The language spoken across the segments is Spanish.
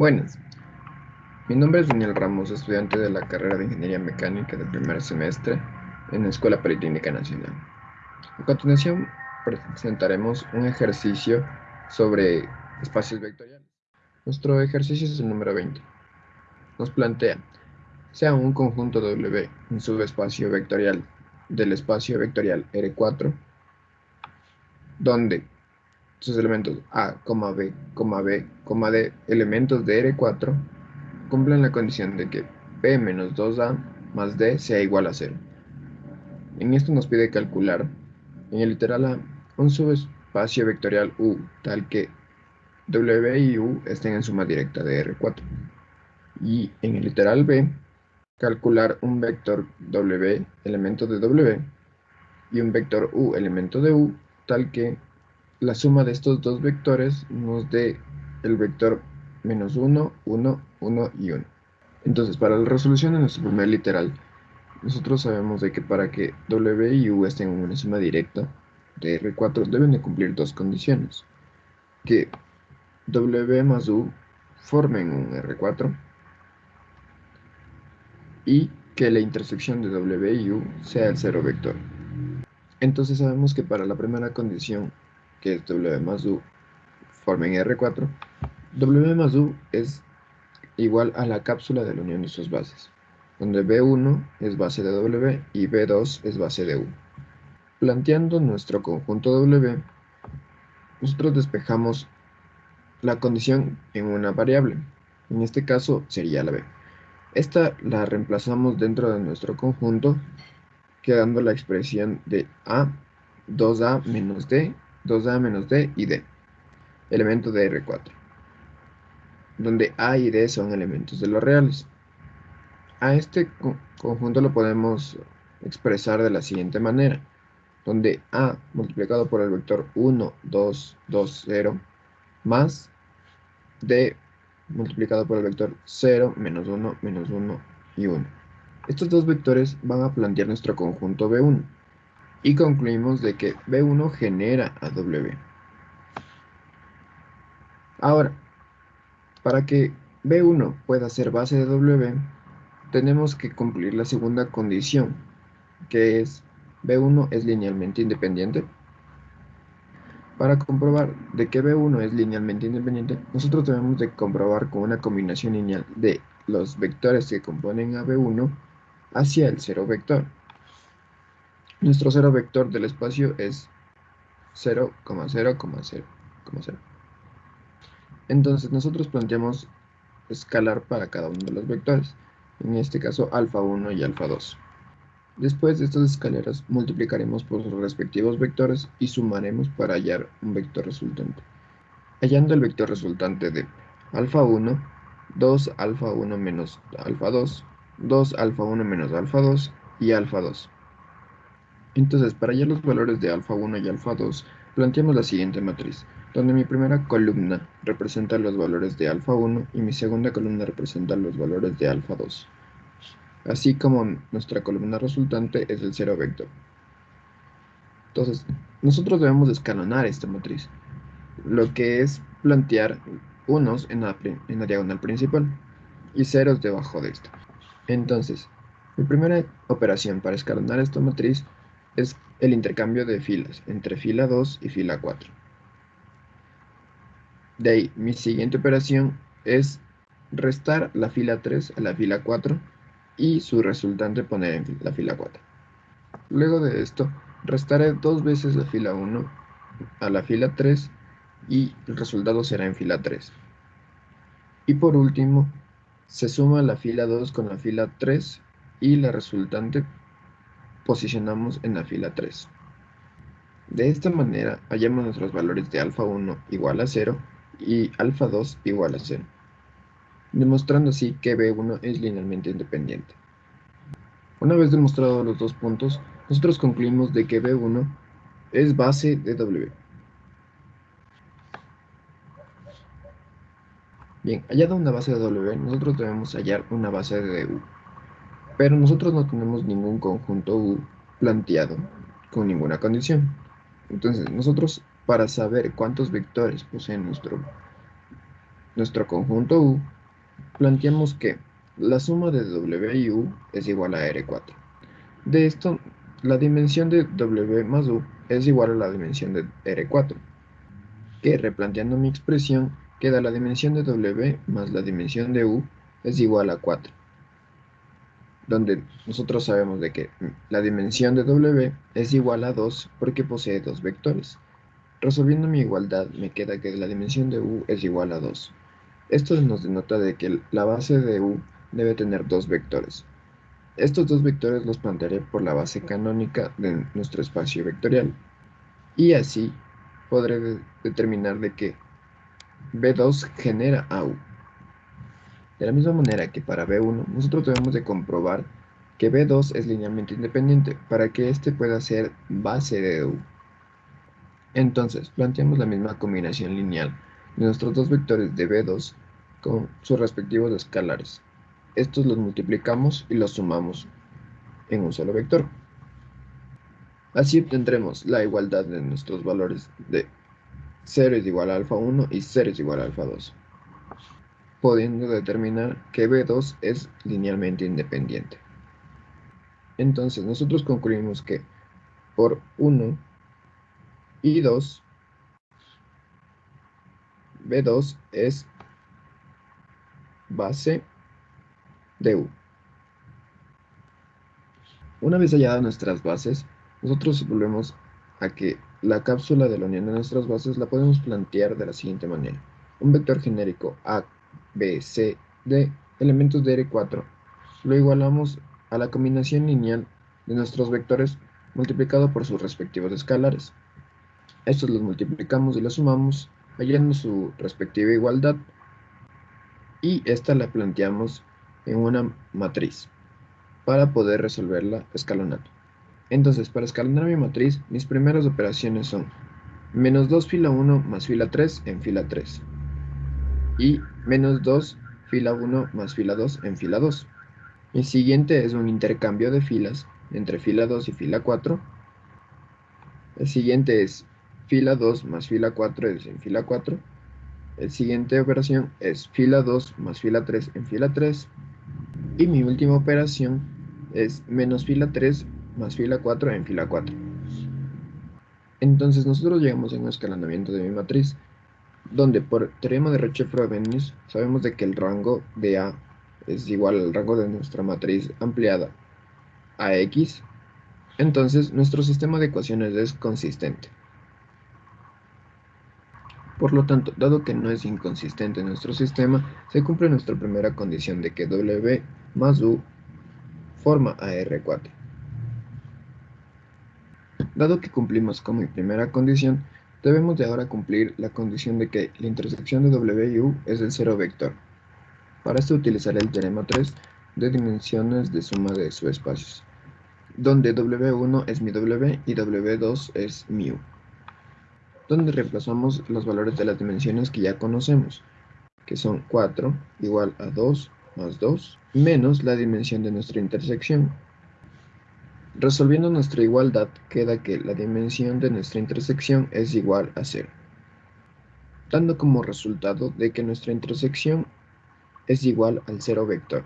Buenas, mi nombre es Daniel Ramos, estudiante de la carrera de Ingeniería Mecánica del primer semestre en la Escuela Politécnica Nacional. A continuación presentaremos un ejercicio sobre espacios vectoriales. Nuestro ejercicio es el número 20. Nos plantea, sea un conjunto W un subespacio vectorial del espacio vectorial R4, donde sus elementos A, B, B, D, elementos de R4, cumplen la condición de que B menos 2A más D sea igual a 0. En esto nos pide calcular, en el literal A, un subespacio vectorial U, tal que W y U estén en suma directa de R4. Y en el literal B, calcular un vector W, elemento de W, y un vector U, elemento de U, tal que la suma de estos dos vectores nos dé el vector menos 1, 1, 1 y 1. Entonces, para la resolución de nuestro primer literal, nosotros sabemos de que para que W y U estén en una suma directa de R4 deben de cumplir dos condiciones. Que W más U formen un R4 y que la intersección de W y U sea el cero vector. Entonces sabemos que para la primera condición que es W más U, formen R4, W más U es igual a la cápsula de la unión de sus bases, donde B1 es base de W y B2 es base de U. Planteando nuestro conjunto W, nosotros despejamos la condición en una variable, en este caso sería la B. Esta la reemplazamos dentro de nuestro conjunto, quedando la expresión de A, 2A menos D 2A menos D y D, elemento de R4, donde A y D son elementos de los reales. A este conjunto lo podemos expresar de la siguiente manera, donde A multiplicado por el vector 1, 2, 2, 0, más D multiplicado por el vector 0, menos 1, menos 1 y 1. Estos dos vectores van a plantear nuestro conjunto B1 y concluimos de que B1 genera a W. Ahora, para que B1 pueda ser base de W, tenemos que cumplir la segunda condición, que es B1 es linealmente independiente. Para comprobar de que B1 es linealmente independiente, nosotros debemos de comprobar con una combinación lineal de los vectores que componen a B1 hacia el cero vector. Nuestro cero vector del espacio es 0,0,0,0. Entonces nosotros planteamos escalar para cada uno de los vectores, en este caso alfa 1 y alfa 2. Después de estas escaleras multiplicaremos por sus respectivos vectores y sumaremos para hallar un vector resultante. Hallando el vector resultante de alfa 1, 2 alfa 1 menos alfa 2, 2 alfa 1 menos alfa 2 y alfa 2. Entonces, para hallar los valores de alfa 1 y alfa 2, planteamos la siguiente matriz, donde mi primera columna representa los valores de alfa 1 y mi segunda columna representa los valores de alfa 2, así como nuestra columna resultante es el cero vector. Entonces, nosotros debemos escalonar esta matriz, lo que es plantear unos en la, diagonal principal y ceros debajo de esta. Entonces, mi primera operación para escalonar esta matriz es el intercambio de filas entre fila 2 y fila 4. De ahí, mi siguiente operación es restar la fila 3 a la fila 4 y su resultante poner en la fila 4. Luego de esto, restaré dos veces la fila 1 a la fila 3 y el resultado será en fila 3. Y por último, se suma la fila 2 con la fila 3 y la resultante posicionamos en la fila 3. De esta manera hallamos nuestros valores de alfa 1 igual a 0 y alfa 2 igual a 0, demostrando así que B1 es linealmente independiente. Una vez demostrados los dos puntos, nosotros concluimos de que B1 es base de W. Bien, hallada una base de W, nosotros debemos hallar una base de U. Pero nosotros no tenemos ningún conjunto U planteado con ninguna condición. Entonces, nosotros para saber cuántos vectores posee nuestro nuestro conjunto U, planteamos que la suma de W y U es igual a R4. De esto, la dimensión de W más U es igual a la dimensión de R4, que replanteando mi expresión, queda la dimensión de W más la dimensión de U es igual a 4, donde nosotros sabemos de que la dimensión de W es igual a 2 porque posee dos vectores. Resolviendo mi igualdad, me queda que la dimensión de U es igual a 2. Esto nos denota de que la base de U debe tener dos vectores. Estos dos vectores los plantearé por la base canónica de nuestro espacio vectorial. Y así podré determinar de que B2 genera a U. De la misma manera que para B1, nosotros debemos de comprobar que B2 es linealmente independiente para que éste pueda ser base de U. Entonces, planteamos la misma combinación lineal de nuestros dos vectores de B2 con sus respectivos escalares. Estos los multiplicamos y los sumamos en un solo vector. Así obtendremos la igualdad de nuestros valores de 0 es igual a alfa 1 y 0 es igual a alfa 2, pudiendo determinar que B2 es linealmente independiente. Entonces nosotros concluimos que por 1 y 2, B2 es base de U. Una vez halladas nuestras bases, nosotros volvemos a que la cápsula de la unión de nuestras bases la podemos plantear de la siguiente manera. Un vector genérico A, B, C, D, elementos de R4, lo igualamos a la combinación lineal de nuestros vectores multiplicado por sus respectivos escalares. Estos los multiplicamos y los sumamos, hallando su respectiva igualdad, y esta la planteamos en una matriz para poder resolverla escalonando. Entonces, para escalonar mi matriz, mis primeras operaciones son menos 2 fila 1 más fila 3 en fila 3 y menos 2 fila 1 más fila 2 en fila 2. Mi siguiente es un intercambio de filas entre fila 2 y fila 4. El siguiente es fila 2 más fila 4 es en fila 4. El siguiente operación es fila 2 más fila 3 en fila 3. Y mi última operación es menos fila 3 más fila 4 en fila 4. Entonces nosotros llegamos a un escalonamiento de mi matriz, donde por teorema de Roche-Frobenius sabemos de que el rango de A es igual al rango de nuestra matriz ampliada a X, entonces nuestro sistema de ecuaciones es consistente. Por lo tanto, dado que no es inconsistente nuestro sistema, se cumple nuestra primera condición de que W más U forma a R4. Dado que cumplimos con mi primera condición, debemos de ahora cumplir la condición de que la intersección de W y U es el cero vector. Para esto utilizaré el teorema 3 de dimensiones de suma de subespacios, donde W1 es mi W y W2 es mi U donde reemplazamos los valores de las dimensiones que ya conocemos, que son 4 igual a 2 más 2 menos la dimensión de nuestra intersección. Resolviendo nuestra igualdad, queda que la dimensión de nuestra intersección es igual a 0, dando como resultado de que nuestra intersección es igual al 0 vector,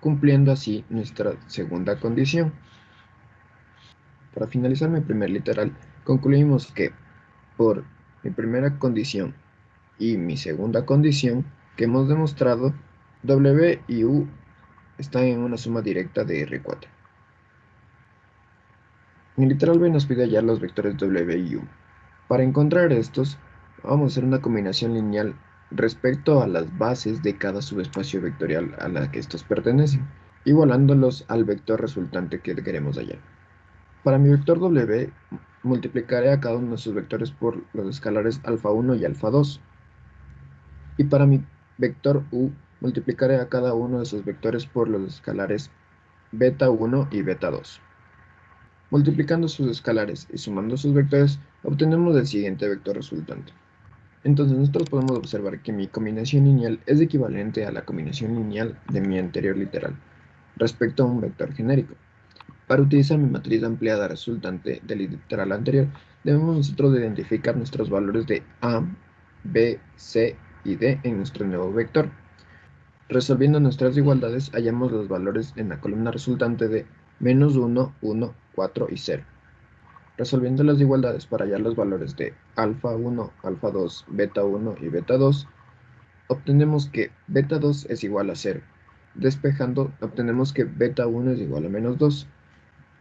cumpliendo así nuestra segunda condición. Para finalizar mi primer literal, concluimos que por mi primera condición y mi segunda condición que hemos demostrado, W y U están en una suma directa de R4. Mi literal B nos pide hallar los vectores W y U. Para encontrar estos, vamos a hacer una combinación lineal respecto a las bases de cada subespacio vectorial a la que estos pertenecen, igualándolos al vector resultante que queremos hallar. Para mi vector W, multiplicaré a cada uno de sus vectores por los escalares alfa 1 y alfa 2. Y para mi vector U, multiplicaré a cada uno de sus vectores por los escalares beta 1 y beta 2. Multiplicando sus escalares y sumando sus vectores, obtenemos el siguiente vector resultante. Entonces nosotros podemos observar que mi combinación lineal es equivalente a la combinación lineal de mi anterior literal, respecto a un vector genérico. Para utilizar mi matriz ampliada resultante del literal anterior, debemos nosotros identificar nuestros valores de A, B, C y D en nuestro nuevo vector. Resolviendo nuestras igualdades, hallamos los valores en la columna resultante de menos 1, 1, 4 y 0. Resolviendo las igualdades para hallar los valores de alfa 1, alfa 2, beta 1 y beta 2, obtenemos que beta 2 es igual a 0. Despejando, obtenemos que beta 1 es igual a menos 2,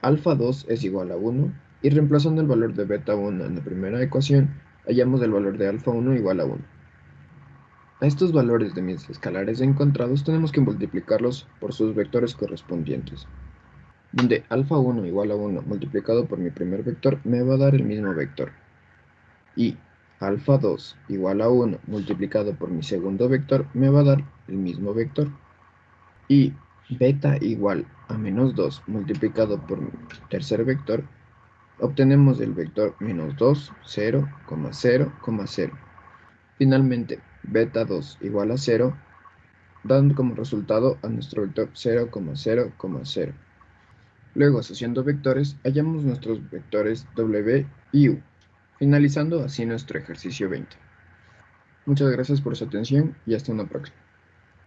alfa 2 es igual a 1, y reemplazando el valor de beta 1 en la primera ecuación, hallamos el valor de alfa 1 igual a 1. A estos valores de mis escalares encontrados tenemos que multiplicarlos por sus vectores correspondientes donde alfa 1 igual a 1 multiplicado por mi primer vector me va a dar el mismo vector. Y alfa 2 igual a 1 multiplicado por mi segundo vector me va a dar el mismo vector. Y beta igual a menos 2 multiplicado por mi tercer vector, obtenemos el vector menos 2, 0, 0, 0. Finalmente, beta 2 igual a 0, dando como resultado a nuestro vector 0, 0, 0. Luego, asociando vectores, hallamos nuestros vectores W y U, finalizando así nuestro ejercicio 20. Muchas gracias por su atención y hasta una próxima.